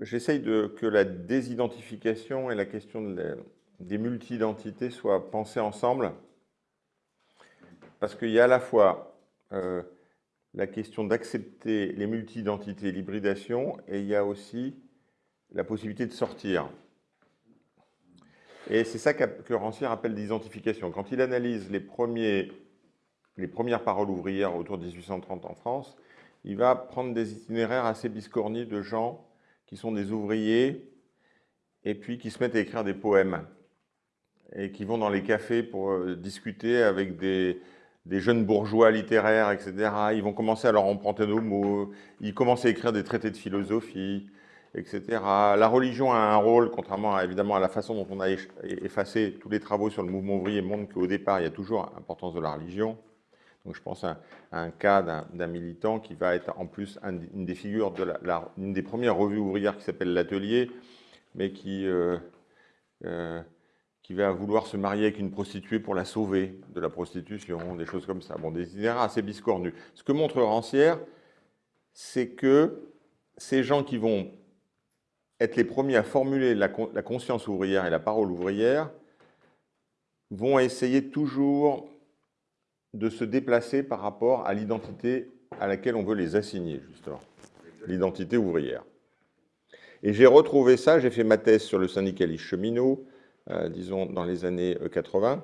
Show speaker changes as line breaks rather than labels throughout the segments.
j'essaye de, que la désidentification et la question des multi-identités soient pensées ensemble, parce qu'il y a à la fois euh, la question d'accepter les multi-identités et l'hybridation, et il y a aussi la possibilité de sortir. Et c'est ça que Rancière appelle l'identification. Quand il analyse les, premiers, les premières paroles ouvrières autour de 1830 en France, il va prendre des itinéraires assez biscornis de gens qui sont des ouvriers et puis qui se mettent à écrire des poèmes et qui vont dans les cafés pour euh, discuter avec des, jeunes bourgeois littéraires, etc. Ils vont commencer à leur emprunter nos mots, ils commencent à écrire des traités de philosophie, etc. La religion a un rôle, contrairement à, évidemment à la façon dont on a effacé tous les travaux sur le mouvement ouvrier, montre qu'au départ, il y a toujours l'importance de la religion. Donc je pense à, un cas d'un militant qui va être en plus une des figures de la, des premières revues ouvrières qui s'appelle l'Atelier, mais qui, euh, euh, qui va vouloir se marier avec une prostituée pour la sauver de la prostitution, des choses comme ça. Bon, des itinéraires assez biscornus. Ce que montre Rancière, c'est que ces gens qui vont être les premiers à formuler la conscience ouvrière et la parole ouvrière vont essayer toujours de se déplacer par rapport à l'identité à laquelle on veut les assigner, justement, l'identité ouvrière. Et j'ai retrouvé ça, j'ai fait ma thèse sur le syndicalisme cheminot, euh, disons, dans les années 80. Euh,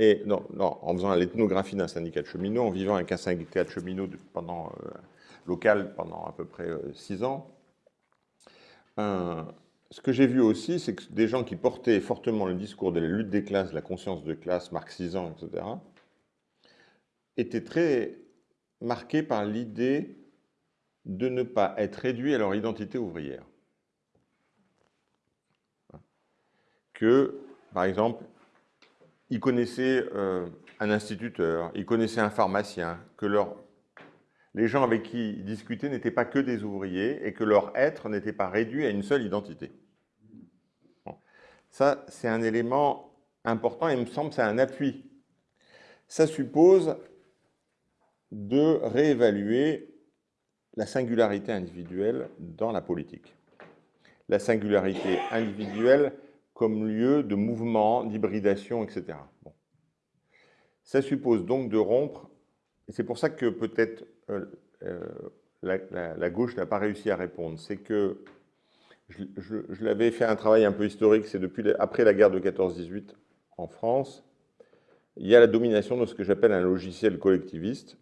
et non, non, en faisant l'ethnographie d'un syndicat de cheminots, en vivant avec un syndicat de cheminots pendant, euh, local pendant à peu près six ans. ce que j'ai vu aussi, c'est que des gens qui portaient fortement le discours de la lutte des classes, de la conscience de classe, marxisant, etc., étaient très marqués par l'idée de ne pas être réduits à leur identité ouvrière. que, par exemple, ils connaissaient euh, un instituteur, ils connaissaient un pharmacien, que les gens avec qui ils discutaient n'étaient pas que des ouvriers et que leur être n'était pas réduit à une seule identité. Ça, c'est un élément important et me semble c'est un appui. Ça suppose de réévaluer la singularité individuelle dans la politique. La singularité individuelle, comme lieu de mouvement, d'hybridation, etc. Ça suppose donc de rompre, et c'est pour ça que peut-être euh, euh, la, gauche n'a pas réussi à répondre, c'est que je, l'avais fait un travail un peu historique, c'est depuis après la guerre de 14-18 en France, il y a la domination de ce que j'appelle un logiciel collectiviste,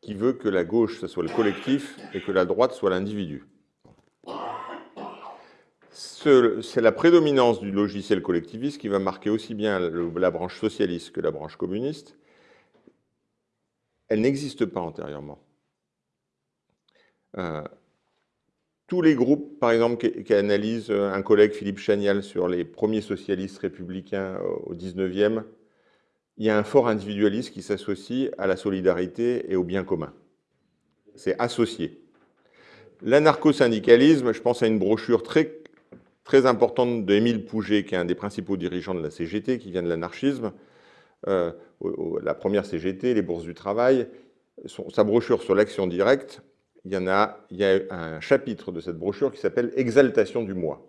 qui veut que la gauche, ce soit le collectif, et que la droite soit l'individu c'est la prédominance du logiciel collectiviste qui va marquer aussi bien la branche socialiste que la branche communiste. Elle n'existe pas antérieurement. Euh, tous les groupes, par exemple, qui, analysent un collègue, Philippe Chagnal, sur les premiers socialistes républicains au 19e, il y a un fort individualisme qui s'associe à la solidarité et au bien commun. C'est associé. L'anarcho-syndicalisme, je pense à une brochure très très importante d'Émile Pouget, qui est un des principaux dirigeants de la CGT, qui vient de l'anarchisme. Euh, la première CGT, les bourses du travail, sa brochure sur l'action directe, il y a un chapitre de cette brochure qui s'appelle « Exaltation du moi ».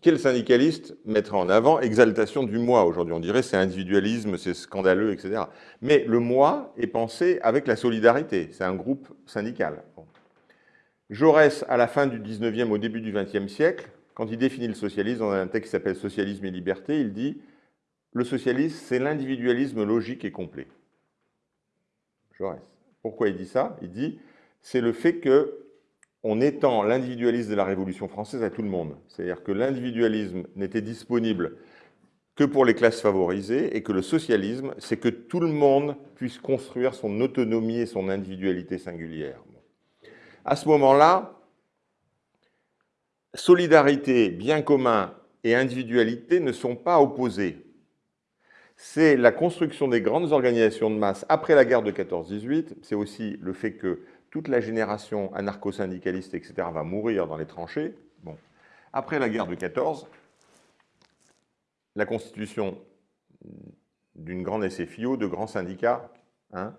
Quel syndicaliste mettrait en avant exaltation du moi aujourd'hui? On dirait c'est individualisme, c'est scandaleux, etc. Mais le moi est pensé avec la solidarité, c'est un groupe syndical. Jaurès, à la fin du 19e, au début du 20e siècle, quand il définit le socialisme dans un texte qui s'appelle « Socialisme et liberté », il dit « Le socialisme, c'est l'individualisme logique et complet ». Jaurès. Pourquoi il dit ça? Il dit « C'est le fait que on étend l'individualisme de la Révolution française à tout le monde. C'est-à-dire que l'individualisme n'était disponible que pour les classes favorisées et que le socialisme, c'est que tout le monde puisse construire son autonomie et son individualité singulière. À ce moment-là, solidarité, bien commun et individualité ne sont pas opposés. C'est la construction des grandes organisations de masse après la guerre de 14-18, c'est aussi le fait que toute la génération anarcho-syndicaliste, etc., va mourir dans les tranchées. Après la guerre de 14, la constitution d'une grande SFIO, de grands syndicats, hein,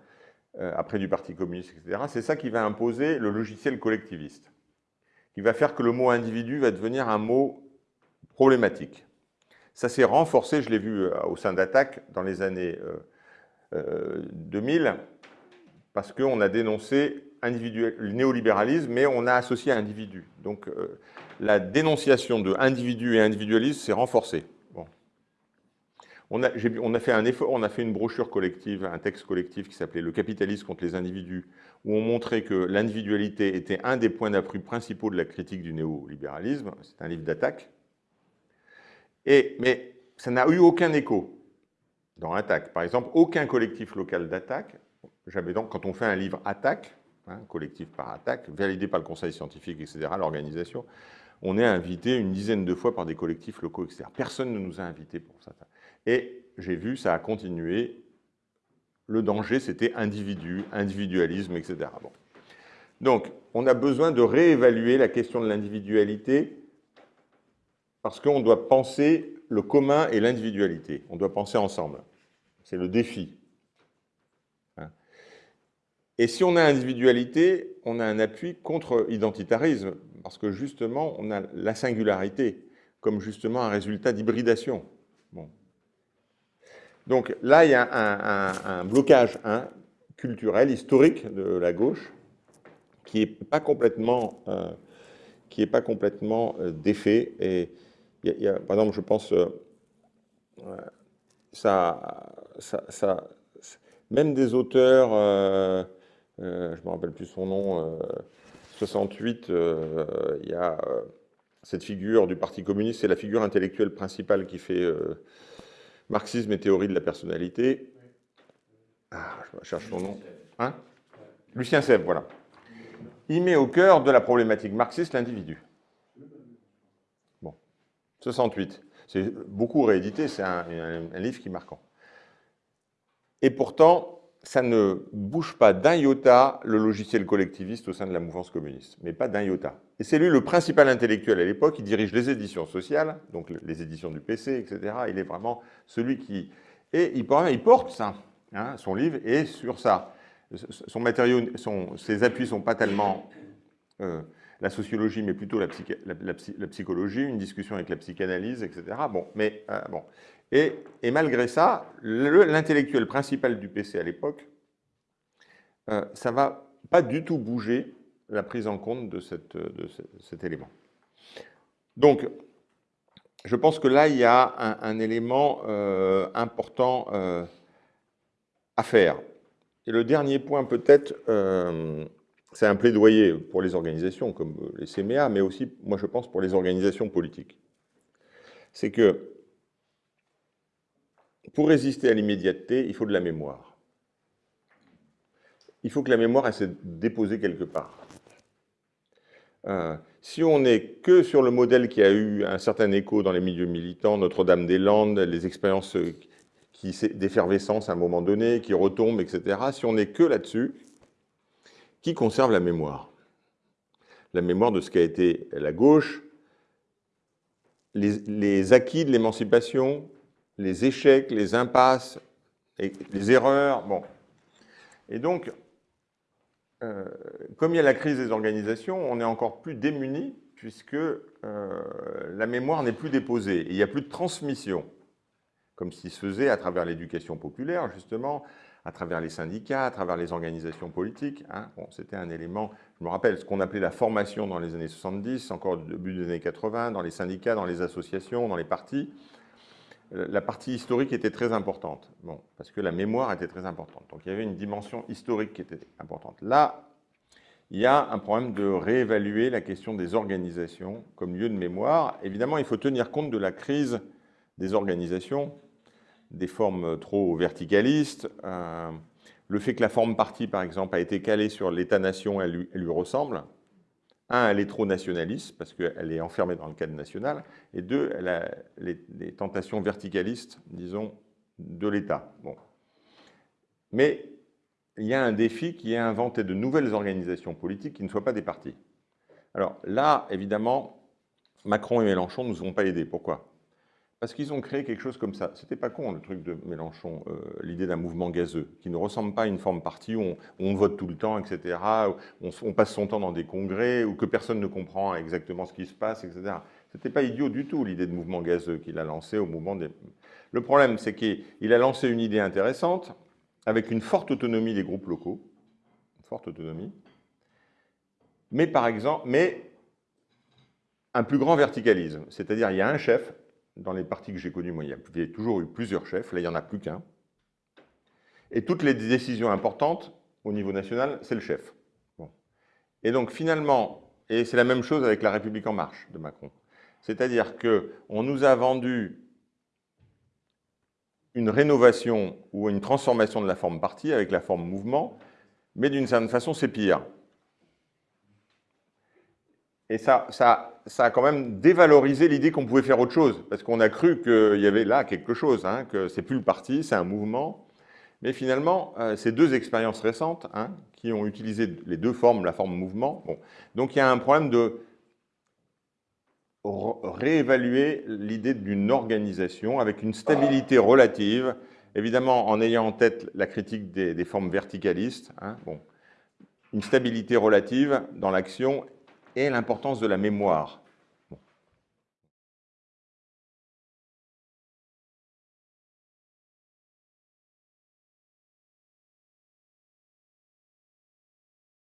euh, après du Parti communiste, etc., c'est ça qui va imposer le logiciel collectiviste, qui va faire que le mot individu va devenir un mot problématique. Ça s'est renforcé, je l'ai vu euh, au sein d'Attaque dans les années 2000, parce qu'on a dénoncé le néolibéralisme, mais on a associé individu. Donc la dénonciation de individu et individualisme s'est renforcée. On a, fait un effort, on a fait une brochure collective, un texte collectif qui s'appelait « Le capitalisme contre les individus », où on montrait que l'individualité était un des points d'appui principaux de la critique du néolibéralisme. C'est un livre d'attaque. Mais ça n'a eu aucun écho dans Attaque. Par exemple, aucun collectif local d'attaque, donc, quand on fait un livre Attaque, hein, collectif par attaque, validé par le conseil scientifique, etc., l'organisation, on est invité une dizaine de fois par des collectifs locaux, etc. Personne ne nous a invités pour ça. Et j'ai vu, ça a continué. Le danger, c'était individu, individualisme, etc. Bon. Donc, on a besoin de réévaluer la question de l'individualité parce qu'on doit penser le commun et l'individualité. On doit penser ensemble. C'est le défi. Et si on a individualité, on a un appui contre identitarisme, parce que justement, on a la singularité comme justement un résultat d'hybridation. Donc là, il y a un, blocage hein, culturel, historique de la gauche, qui n'est pas complètement, euh, qui est pas complètement euh, défait. Et par exemple, je pense, euh, ça, ça, même des auteurs, je ne me rappelle plus son nom, 68, il y a cette figure du Parti communiste, c'est la figure intellectuelle principale qui fait Marxisme et théorie de la personnalité. Ah, je cherche son nom. Hein? Lucien Sèvres, voilà. Il met au cœur de la problématique marxiste l'individu. Bon, 68. C'est beaucoup réédité, c'est un, livre qui est marquant. Et pourtant, ça ne bouge pas d'un iota le logiciel collectiviste au sein de la mouvance communiste, mais pas d'un iota. Et c'est lui le principal intellectuel à l'époque, il dirige les éditions sociales, donc les éditions du PC, etc. Il est vraiment celui qui... Et il, porte ça, hein, son livre, et sur ça. Son matériau, ses appuis ne sont pas tellement euh, la sociologie, mais plutôt la, psychologie, une discussion avec la psychanalyse, etc. Bon, mais euh, bon. Et, malgré ça, l'intellectuel principal du PC à l'époque, euh, ça ne va pas du tout bouger la prise en compte de, cet élément. Donc, je pense que là, il y a un, élément euh, important euh, à faire. Et le dernier point, peut-être, c'est un plaidoyer pour les organisations comme les CMA, mais aussi, moi, je pense, pour les organisations politiques. C'est que pour résister à l'immédiateté, il faut de la mémoire. Il faut que la mémoire elle, se déposée quelque part. Euh, si on n'est que sur le modèle qui a eu un certain écho dans les milieux militants, Notre-Dame-des-Landes, les expériences d'effervescence à un moment donné, qui retombent, etc., si on n'est que là-dessus, qui conserve la mémoire? La mémoire de ce qu'a été la gauche, les acquis de l'émancipation, les échecs, les impasses, les erreurs. Bon. Et donc, euh, comme il y a la crise des organisations, on est encore plus démunis puisque euh, la mémoire n'est plus déposée. Et il n'y a plus de transmission, comme s'il se faisait à travers l'éducation populaire, justement, à travers les syndicats, à travers les organisations politiques. Hein. Bon, C'était un élément, je me rappelle, ce qu'on appelait la formation dans les années 70, encore au début des années 80, dans les syndicats, dans les associations, dans les partis la partie historique était très importante, bon, parce que la mémoire était très importante. Donc il y avait une dimension historique qui était importante. Là, il y a un problème de réévaluer la question des organisations comme lieu de mémoire. Évidemment, il faut tenir compte de la crise des organisations, des formes trop verticalistes, euh, le fait que la forme partie, par exemple, a été calée sur l'État-nation, elle, elle lui ressemble, un, elle est trop nationaliste, parce qu'elle est enfermée dans le cadre national, et deux, elle a les, tentations verticalistes, disons, de l'État. Mais il y a un défi qui est inventer de nouvelles organisations politiques qui ne soient pas des partis. Alors là, évidemment, Macron et Mélenchon ne nous ont pas aidés. Pourquoi? Parce qu'ils ont créé quelque chose comme ça. C'était pas con le truc de Mélenchon, euh, l'idée d'un mouvement gazeux, qui ne ressemble pas à une forme partie où on, vote tout le temps, etc., où on, passe son temps dans des congrès, où que personne ne comprend exactement ce qui se passe, etc. C'était pas idiot du tout l'idée de mouvement gazeux qu'il a lancé au mouvement des... Le problème, c'est qu'il a lancé une idée intéressante, avec une forte autonomie des groupes locaux, une forte autonomie, mais par exemple, mais un plus grand verticalisme. C'est-à-dire, il y a un chef, dans les partis que j'ai connus, moi, il y a toujours eu plusieurs chefs, là, il n'y en a plus qu'un. Et toutes les décisions importantes, au niveau national, c'est le chef. Et donc, finalement, et c'est la même chose avec la République en marche de Macron. C'est-à-dire qu'on nous a vendu une rénovation ou une transformation de la forme parti avec la forme mouvement, mais d'une certaine façon, c'est pire. Et ça, ça, a quand même dévalorisé l'idée qu'on pouvait faire autre chose, parce qu'on a cru qu'il y avait là quelque chose, hein, que c'est plus le parti, c'est un mouvement. Mais finalement, euh, ces deux expériences récentes, hein, qui ont utilisé les deux formes, la forme mouvement, bon. donc il y a un problème de réévaluer l'idée d'une organisation avec une stabilité relative, évidemment en ayant en tête la critique des, formes verticalistes, hein, bon, une stabilité relative dans l'action et l'importance de la mémoire.